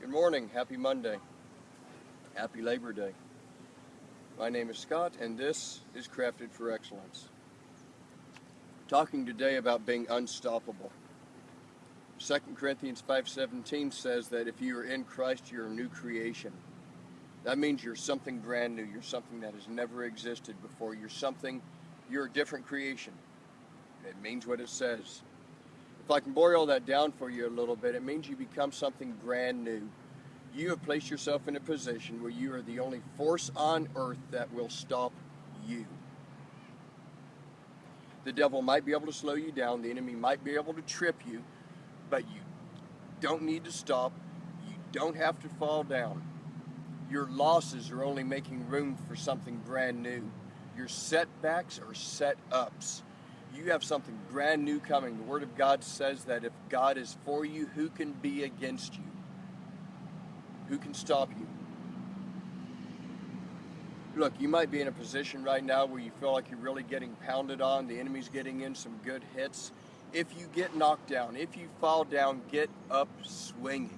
Good morning, happy Monday. Happy Labor Day. My name is Scott and this is Crafted for Excellence. Talking today about being unstoppable. 2 Corinthians 5.17 says that if you are in Christ, you're a new creation. That means you're something brand new. You're something that has never existed before. You're something, you're a different creation. It means what it says. If I can boil that down for you a little bit, it means you become something brand new. You have placed yourself in a position where you are the only force on earth that will stop you. The devil might be able to slow you down, the enemy might be able to trip you, but you don't need to stop. You don't have to fall down. Your losses are only making room for something brand new. Your setbacks are set ups you have something brand new coming. The Word of God says that if God is for you, who can be against you? Who can stop you? Look, you might be in a position right now where you feel like you're really getting pounded on, the enemy's getting in some good hits. If you get knocked down, if you fall down, get up swinging.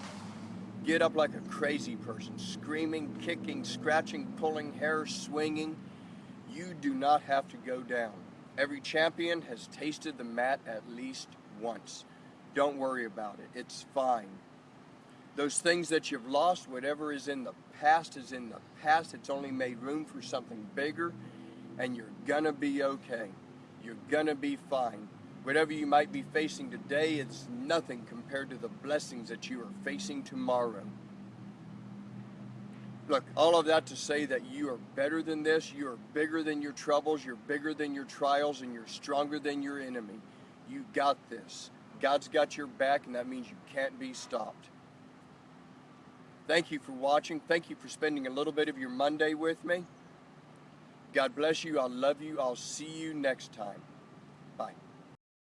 Get up like a crazy person, screaming, kicking, scratching, pulling hair, swinging. You do not have to go down. Every champion has tasted the mat at least once. Don't worry about it. It's fine. Those things that you've lost, whatever is in the past is in the past. It's only made room for something bigger and you're gonna be okay. You're gonna be fine. Whatever you might be facing today, it's nothing compared to the blessings that you are facing tomorrow. Look, all of that to say that you are better than this, you are bigger than your troubles, you're bigger than your trials, and you're stronger than your enemy. You got this. God's got your back, and that means you can't be stopped. Thank you for watching. Thank you for spending a little bit of your Monday with me. God bless you. I love you. I'll see you next time. Bye.